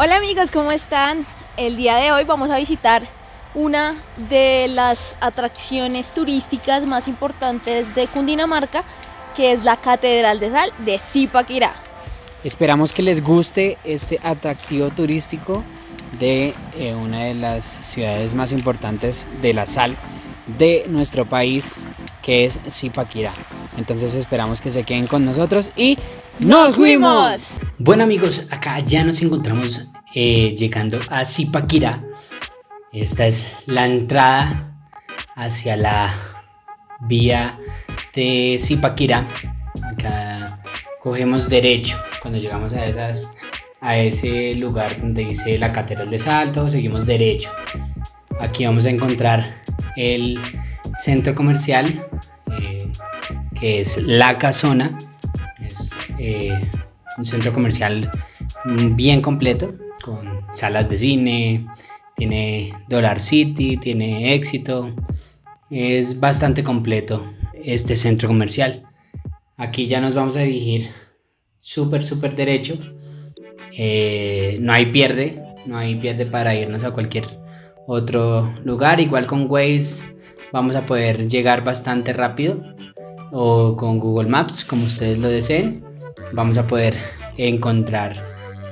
Hola amigos, ¿cómo están? El día de hoy vamos a visitar una de las atracciones turísticas más importantes de Cundinamarca, que es la Catedral de Sal de Zipaquirá. Esperamos que les guste este atractivo turístico de eh, una de las ciudades más importantes de la sal de nuestro país, que es Zipaquirá. Entonces esperamos que se queden con nosotros y ¡nos fuimos! Bueno amigos, acá ya nos encontramos eh, llegando a Zipaquirá. Esta es la entrada hacia la vía de Zipaquirá. Acá cogemos derecho cuando llegamos a esas a ese lugar donde dice la Catedral de Salto, seguimos derecho. Aquí vamos a encontrar el centro comercial eh, que es La Casona. Eh, un centro comercial bien completo con salas de cine, tiene Dollar City, tiene éxito. Es bastante completo este centro comercial. Aquí ya nos vamos a dirigir súper, súper derecho. Eh, no hay pierde, no hay pierde para irnos a cualquier otro lugar. Igual con Waze vamos a poder llegar bastante rápido o con Google Maps, como ustedes lo deseen. Vamos a poder encontrar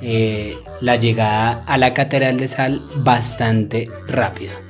eh, la llegada a la Catedral de Sal bastante rápido.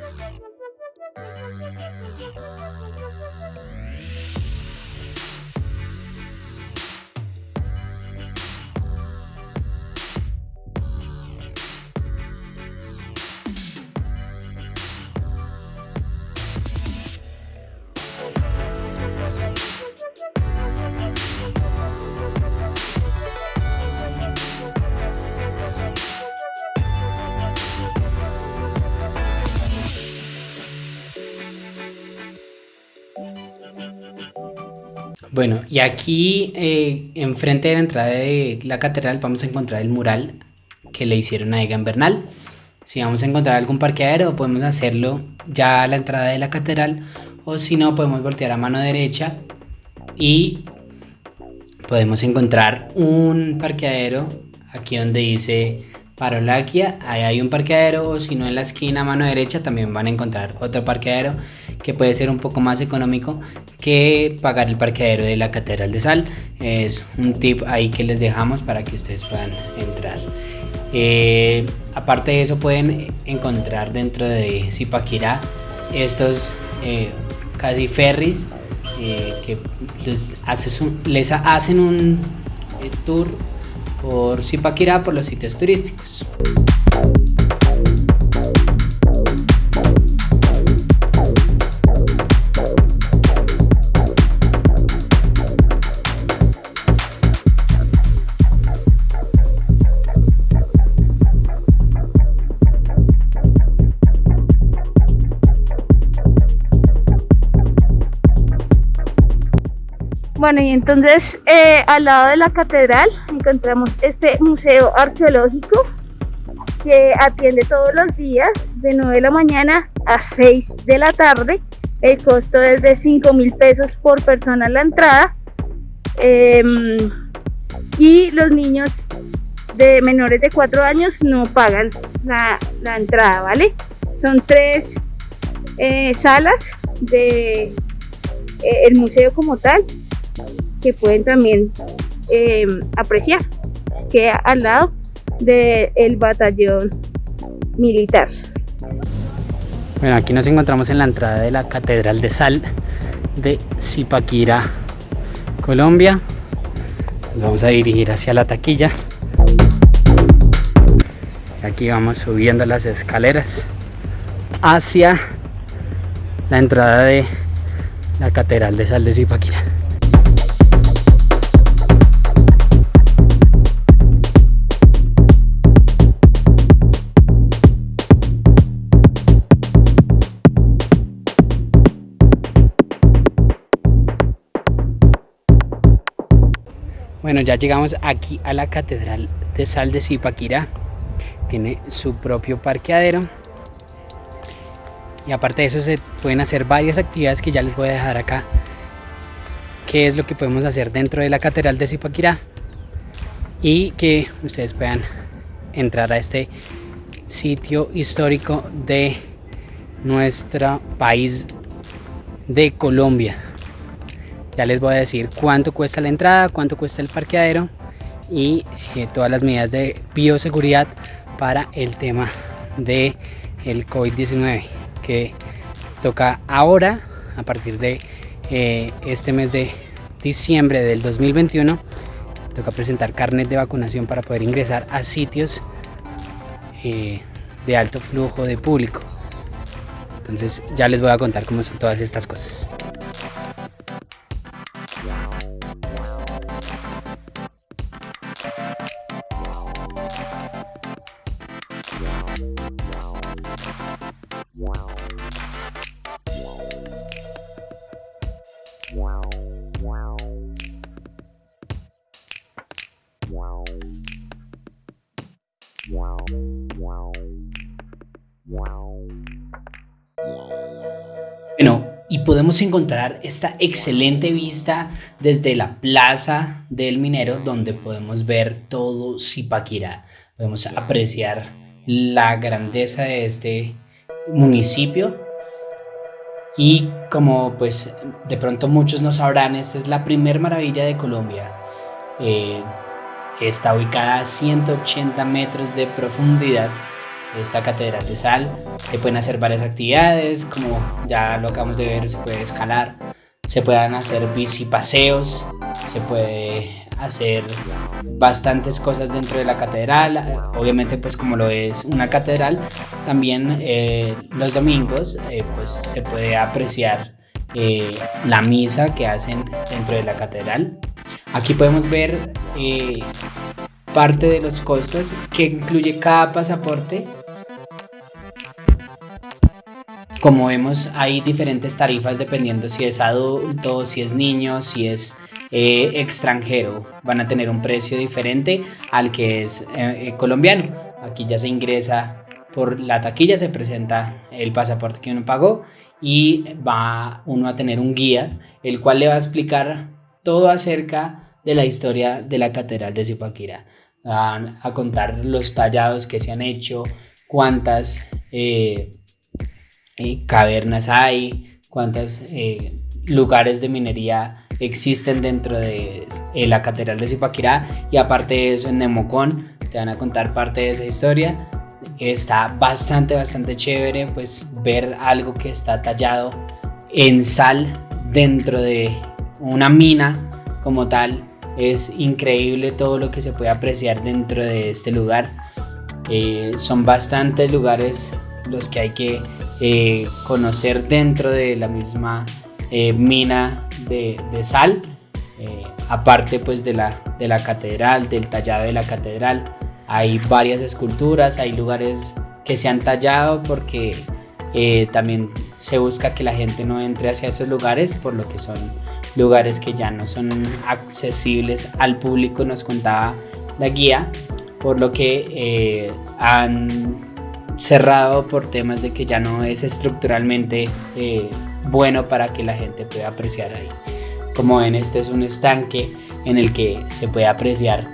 Bueno, y aquí eh, enfrente de la entrada de la catedral vamos a encontrar el mural que le hicieron a Egan Bernal. Si vamos a encontrar algún parqueadero, podemos hacerlo ya a la entrada de la catedral o si no, podemos voltear a mano derecha y podemos encontrar un parqueadero aquí donde dice Parolaquia, ahí hay un parqueadero o si no en la esquina a mano derecha también van a encontrar otro parqueadero que puede ser un poco más económico que pagar el parqueadero de la Catedral de Sal. Es un tip ahí que les dejamos para que ustedes puedan entrar. Eh, aparte de eso pueden encontrar dentro de Zipaquirá estos eh, casi ferries eh, que les, les hacen un tour por Zipaquirá, por los sitios turísticos. Bueno, y entonces eh, al lado de la catedral encontramos este museo arqueológico que atiende todos los días de 9 de la mañana a 6 de la tarde. El costo es de 5 mil pesos por persona la entrada. Em, y los niños de menores de 4 años no pagan la, entrada, ¿vale? Son tres eh, salas de eh, museo como tal que pueden también em, apreciar que al lado del batallón militar. Bueno, aquí nos encontramos en la entrada de la Catedral de Sal de Zipaquirá, Colombia. Nos vamos a dirigir hacia la taquilla. Aquí vamos subiendo las escaleras hacia la entrada de la Catedral de Sal de Zipaquirá. Bueno, ya llegamos aquí a la Catedral de Sal de Zipaquirá. Tiene su propio parqueadero. Y aparte de eso se pueden hacer varias actividades que ya les voy a dejar acá. Qué es lo que podemos hacer dentro de la Catedral de Zipaquirá. Y que ustedes puedan entrar a este sitio histórico de nuestro país de Colombia. Ya les voy a decir cuánto cuesta la entrada, cuánto cuesta el parqueadero y eh, todas las medidas de bioseguridad para el tema de el COVID-19 que toca ahora a partir de eh, este mes de diciembre del 2021 toca presentar carnet de vacunación para poder ingresar a sitios eh, de alto flujo de público. Entonces ya les voy a contar cómo son todas estas cosas Bueno, y podemos encontrar esta excelente vista desde la plaza del minero donde podemos ver todo Zipaquirá. Podemos apreciar la grandeza de este municipio y como pues de pronto muchos no sabrán, esta es la primer maravilla de Colombia. Eh, está ubicada a 180 metros de profundidad esta catedral de sal. Se pueden hacer varias actividades, como ya lo acabamos de ver, se puede escalar, se pueden hacer bicipaseos, se puede hacer bastantes cosas dentro de la catedral. Obviamente, pues como lo es una catedral, también eh, los domingos eh, pues se puede apreciar eh, la misa que hacen dentro de la catedral. Aquí podemos ver parte de los costos que incluye cada pasaporte como vemos, hay diferentes tarifas dependiendo si es adulto, si es niño, si es eh, extranjero. Van a tener un precio diferente al que es eh, colombiano. Aquí ya se ingresa por la taquilla, se presenta el pasaporte que uno pagó y va uno a tener un guía, el cual le va a explicar todo acerca de la historia de la Catedral de Zipaquirá. Van a contar los tallados que se han hecho, cuántas eh, cavernas hay, cuántos lugares de minería existen dentro de eh, la Catedral de Zipaquirá y aparte de eso en Nemocón te van a contar parte de esa historia. Está bastante, bastante chévere pues ver algo que está tallado en sal dentro de una mina como tal. Es increíble todo lo que se puede apreciar dentro de este lugar. son bastantes lugares los que hay que eh, conocer dentro de la misma eh, mina de, sal, eh, aparte pues de la, de la catedral, del tallado de la catedral. Hay varias esculturas, hay lugares que se han tallado porque también se busca que la gente no entre hacia esos lugares, por lo que son lugares que ya no son accesibles al público, nos contaba la guía, por lo que han cerrado por temas de que ya no es estructuralmente eh, bueno para que la gente pueda apreciar ahí. Como ven, este es un estanque en el que se puede apreciar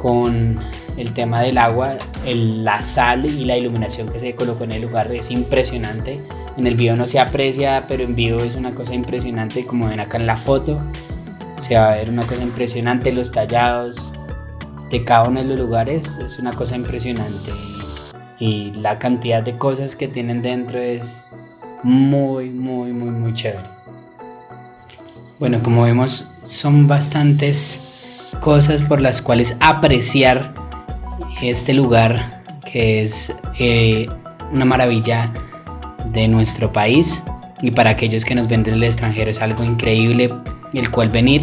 con el tema del agua, la sal y la iluminación que se colocó en el lugar es impresionante. En el video no se aprecia, pero en vivo es una cosa impresionante, como ven acá en la foto. Se va a ver una cosa impresionante, los tallados de cada uno de los lugares es una cosa impresionante y la cantidad de cosas que tienen dentro es muy, muy, muy, muy chévere. Bueno, como vemos, son bastantes cosas por las cuales apreciar este lugar que es eh, una maravilla de nuestro país y para aquellos que nos ven del extranjero es algo increíble el cual venir.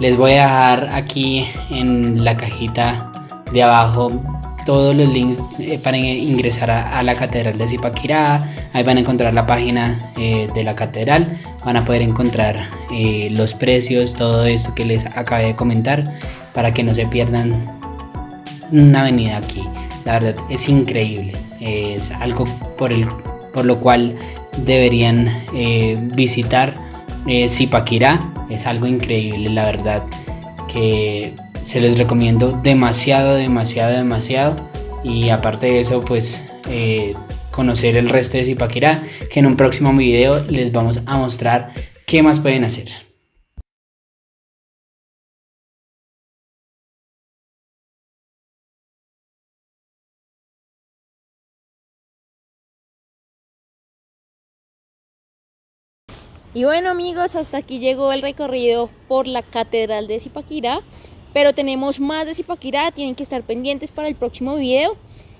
Les voy a dejar aquí en la cajita de abajo todos los links eh, para ingresar a, la Catedral de Zipaquirá. Ahí van a encontrar la página eh, de la catedral, van a poder encontrar eh, los precios, todo esto que les acabé de comentar, para que no se pierdan una avenida aquí. La verdad es increíble, es algo por, el, por lo cual deberían visitar Zipaquirá. Es algo increíble, la verdad, que se los recomiendo demasiado, demasiado, demasiado. y aparte de eso pues eh, conocer el resto de Zipaquirá que en un próximo video les vamos a mostrar qué más pueden hacer. Y bueno amigos, hasta aquí llegó el recorrido por la Catedral de Zipaquirá. Pero tenemos más de Zipaquirá, tienen que estar pendientes para el próximo video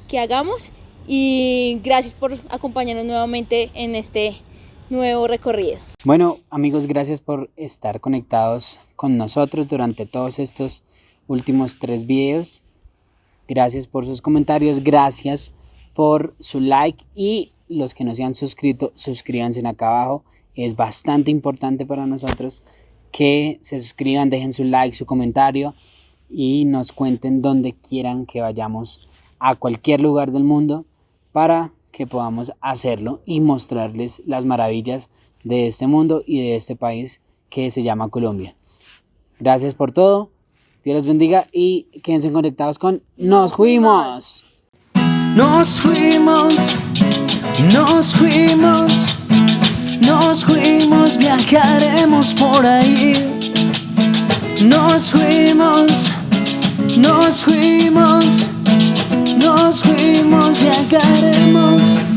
que hagamos. Y gracias por acompañarnos nuevamente en este nuevo recorrido. Bueno amigos, gracias por estar conectados con nosotros durante todos estos últimos tres videos. Gracias por sus comentarios, gracias por su like y los que no se han suscrito, suscríbanse acá abajo es bastante importante para nosotros que se suscriban, dejen su like, su comentario y nos cuenten donde quieran que vayamos a cualquier lugar del mundo para que podamos hacerlo y mostrarles las maravillas de este mundo y de este país que se llama Colombia. Gracias por todo, Dios los bendiga y quédense conectados con Nos Fuimos. Nos fuimos, nos fuimos. Nos fuimos, viajaremos por ahí. Nos fuimos, nos fuimos, nos fuimos, viajaremos.